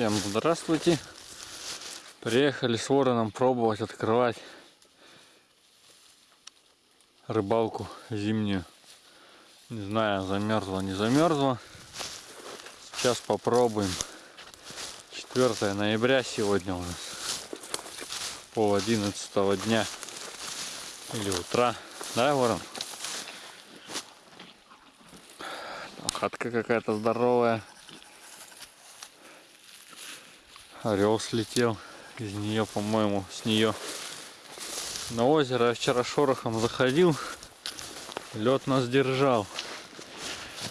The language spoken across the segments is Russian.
Всем здравствуйте. Приехали с вороном пробовать открывать рыбалку зимнюю. Не знаю, замерзла, не замерзла. Сейчас попробуем. 4 ноября сегодня у нас. Пол одиннадцатого дня. Или утра. Да, ворон? Хатка какая-то здоровая. Орел слетел из нее, по-моему, с нее. На озеро я вчера шорохом заходил. Лед нас держал.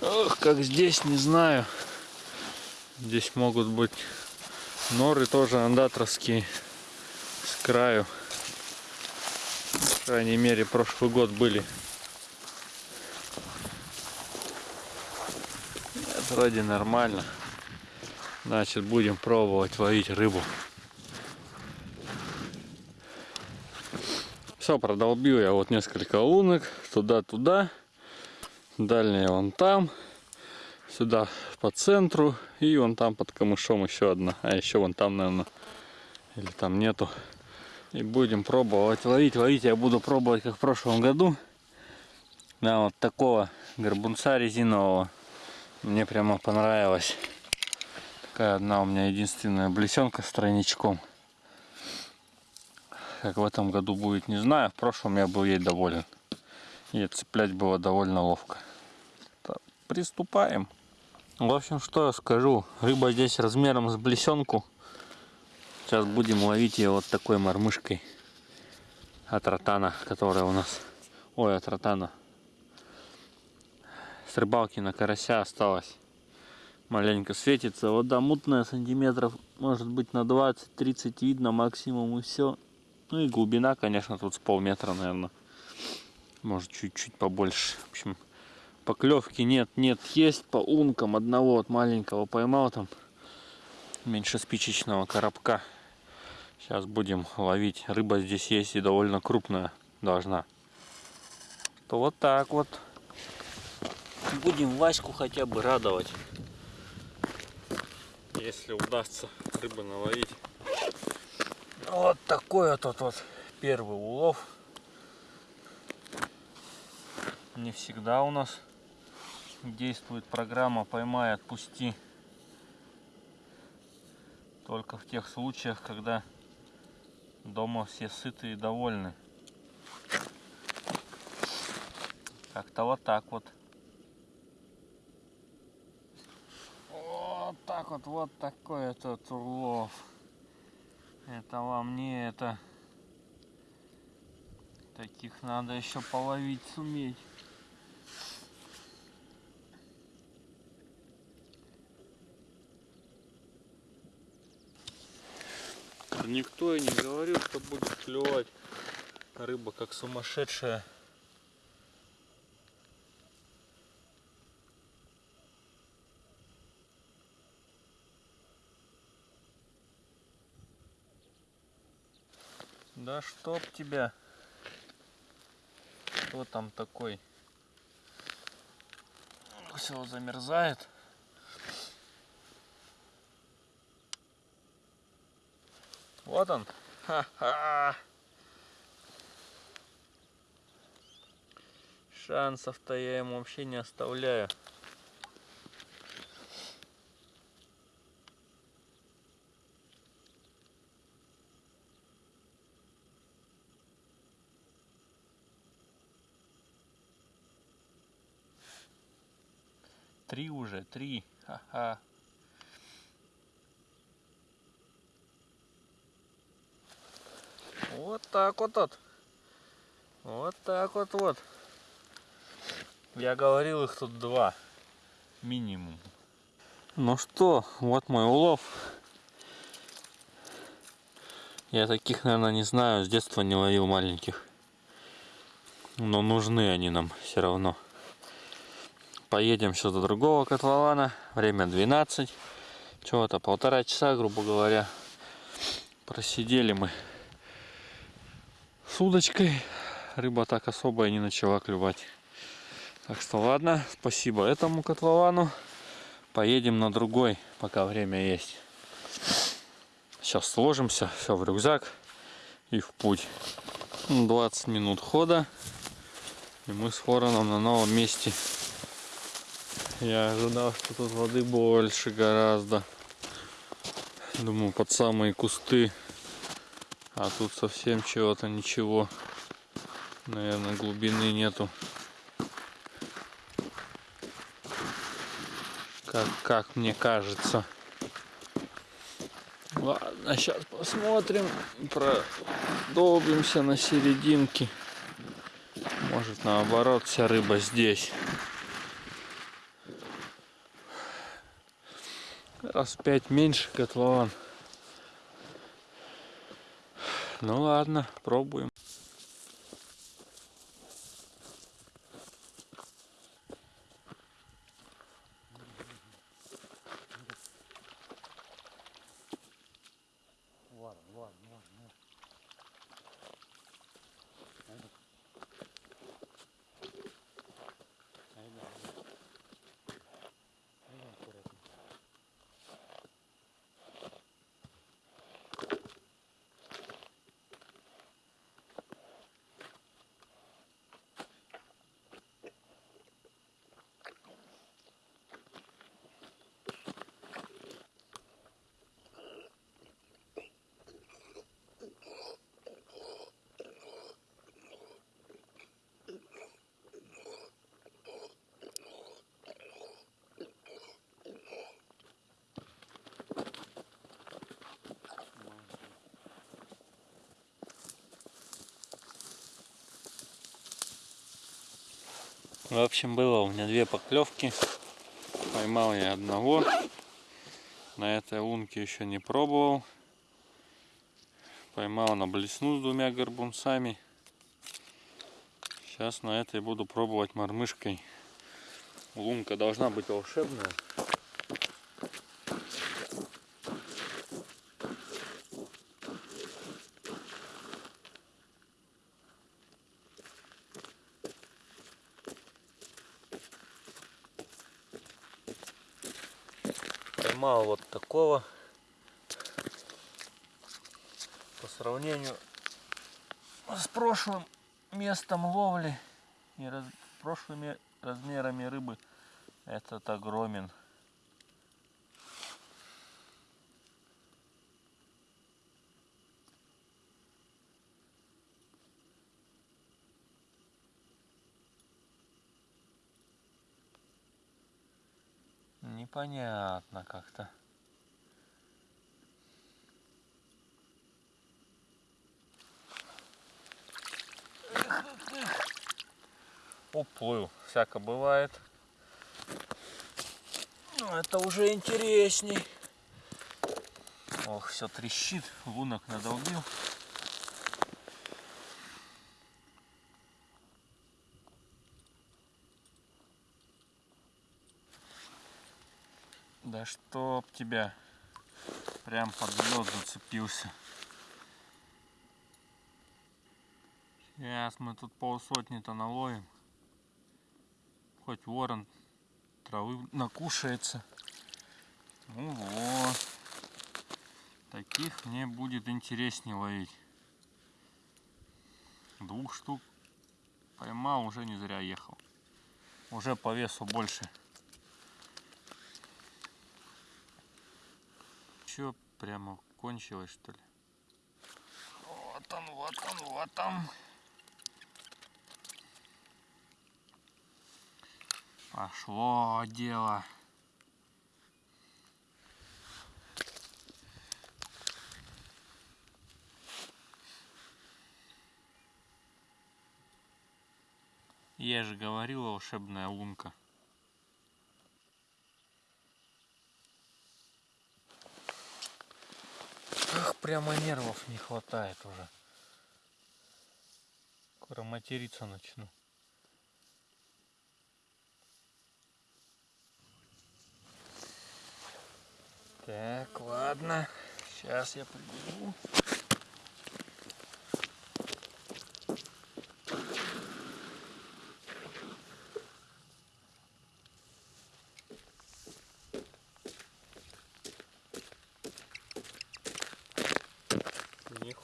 Ох, как здесь, не знаю. Здесь могут быть норы тоже андатровские с краю. По крайней мере, прошлый год были. Это вроде нормально. Значит, будем пробовать ловить рыбу. Все, продолбил я вот несколько лунок. Туда-туда. Дальняя вон там. Сюда по центру. И вон там под камышом еще одна. А еще вон там, наверное. Или там нету. И будем пробовать ловить. Ловить я буду пробовать, как в прошлом году. Да, вот такого горбунца резинового. Мне прямо понравилось. Такая одна у меня единственная блесенка с тройничком. Как в этом году будет, не знаю. В прошлом я был ей доволен. И цеплять было довольно ловко. Так, приступаем. В общем, что я скажу. Рыба здесь размером с блесенку. Сейчас будем ловить ее вот такой мормышкой. От ротана, которая у нас... Ой, от ротана. С рыбалки на карася осталось маленько светится. Вода мутная, сантиметров, может быть, на 20-30 видно максимум и все. Ну и глубина, конечно, тут с полметра, наверное. Может, чуть-чуть побольше. В общем, поклевки нет, нет, есть по ункам одного вот маленького поймал там. Меньше спичечного коробка. Сейчас будем ловить. Рыба здесь есть и довольно крупная должна. То вот так вот. Будем Ваську хотя бы радовать если удастся рыбы наловить. Вот такой вот, вот, вот первый улов. Не всегда у нас действует программа «Поймай, отпусти». Только в тех случаях, когда дома все сыты и довольны. Как-то вот так вот. вот так вот, вот такой этот улов. Это вам не это. Таких надо еще половить суметь. Никто и не говорил, что будет клевать рыба как сумасшедшая. Да чтоб тебя. Кто там такой? Все замерзает. Вот он. Ха-ха. Шансов-то я ему вообще не оставляю. Три уже, три. Ха-ха. Вот так вот вот. Вот так вот вот. Я говорил, их тут два. Минимум. Ну что, вот мой улов. Я таких, наверное, не знаю. С детства не ловил маленьких. Но нужны они нам все равно. Поедем сейчас до другого котлована. Время 12. Чего-то полтора часа, грубо говоря. Просидели мы с удочкой. Рыба так особо и не начала клювать. Так что ладно, спасибо этому котловану. Поедем на другой, пока время есть. Сейчас сложимся, все в рюкзак и в путь. Ну, 20 минут хода. И мы с Вороном на новом месте. Я ожидал, что тут воды больше гораздо. Думаю, под самые кусты. А тут совсем чего-то ничего. Наверное, глубины нету. Как, как мне кажется. Ладно, сейчас посмотрим. Продолбимся на серединке. Может наоборот вся рыба здесь. Раз пять меньше котлован. Ну ладно, пробуем. В общем, было у меня две поклевки. Поймал я одного. На этой лунке еще не пробовал. Поймал на блесну с двумя горбунцами. Сейчас на этой буду пробовать мормышкой. Лунка должна быть волшебная. Поймал вот такого. По сравнению с прошлым местом ловли и раз, прошлыми размерами рыбы этот огромен непонятно как-то. Уплыл, всяко бывает. Ну, это уже интересней. Ох, все трещит, лунок надолбил. Да чтоб тебя прям под лед зацепился. Сейчас мы тут полсотни-то наловим. Хоть ворон травы накушается. Ну вот. Таких мне будет интереснее ловить. Двух штук поймал, уже не зря ехал. Уже по весу больше. Все прямо кончилось, что ли? Вот он, вот он, вот он. Пошло дело. Я же говорил, волшебная лунка. Прямо нервов не хватает уже. Скоро материться начну. Так, ладно. Сейчас я прибегу.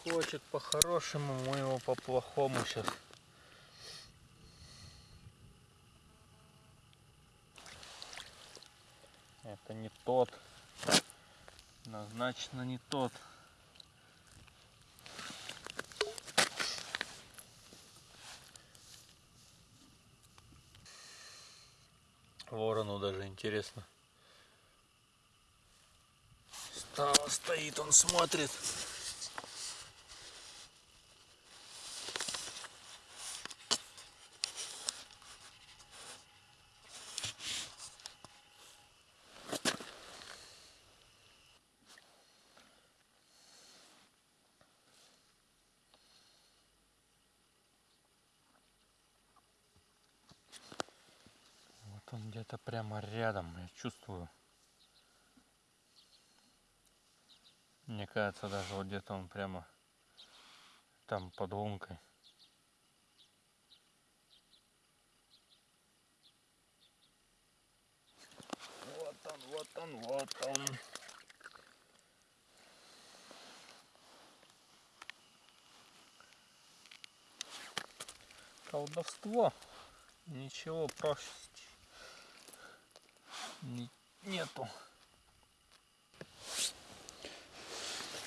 хочет по-хорошему, мы его по-плохому сейчас. Это не тот. Однозначно не тот. Ворону даже интересно. Стало, стоит, он смотрит. Он где-то прямо рядом, я чувствую. Мне кажется, даже вот где-то он прямо там под лункой. Вот он, вот он, вот он. Колдовство. Ничего проще нету.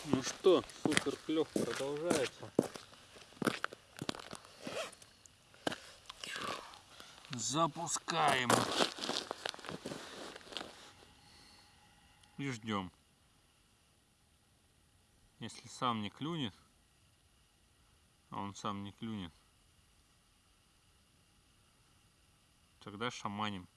Ну что, супер клев продолжается. Запускаем. И ждем. Если сам не клюнет, а он сам не клюнет, тогда шаманим.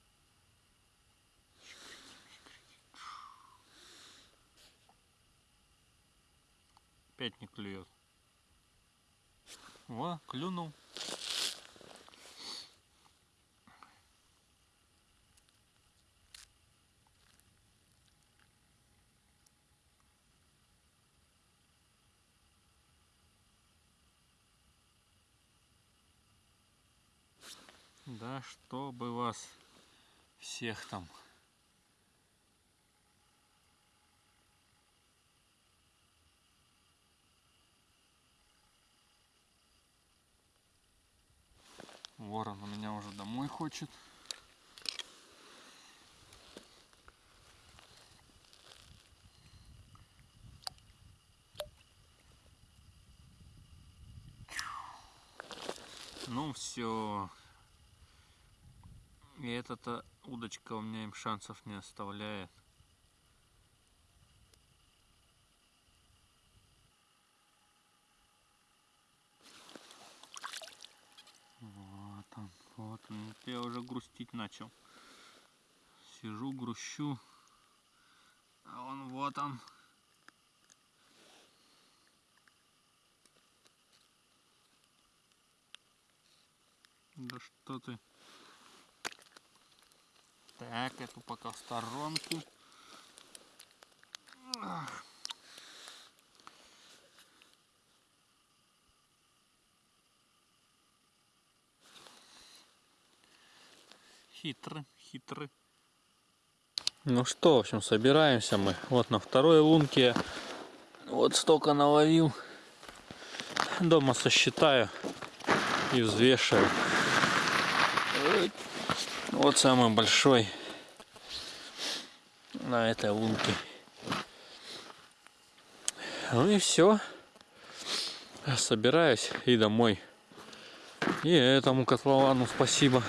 Опять не клюет. Во, клюнул. Да чтобы вас всех там. Ворон у меня уже домой хочет. Ну все. И эта удочка у меня им шансов не оставляет. Вот он, он. Вот Я уже грустить начал. Сижу, грущу. А он вот он. Да что ты. Так, эту пока в сторонку. Ах. Хитрый, хитрый. Ну что, в общем, собираемся мы. Вот на второй лунке. Вот столько наловил. Дома сосчитаю и взвешиваю. Вот самый большой на этой лунке. Ну и все. Собираюсь и домой. И этому котловану спасибо.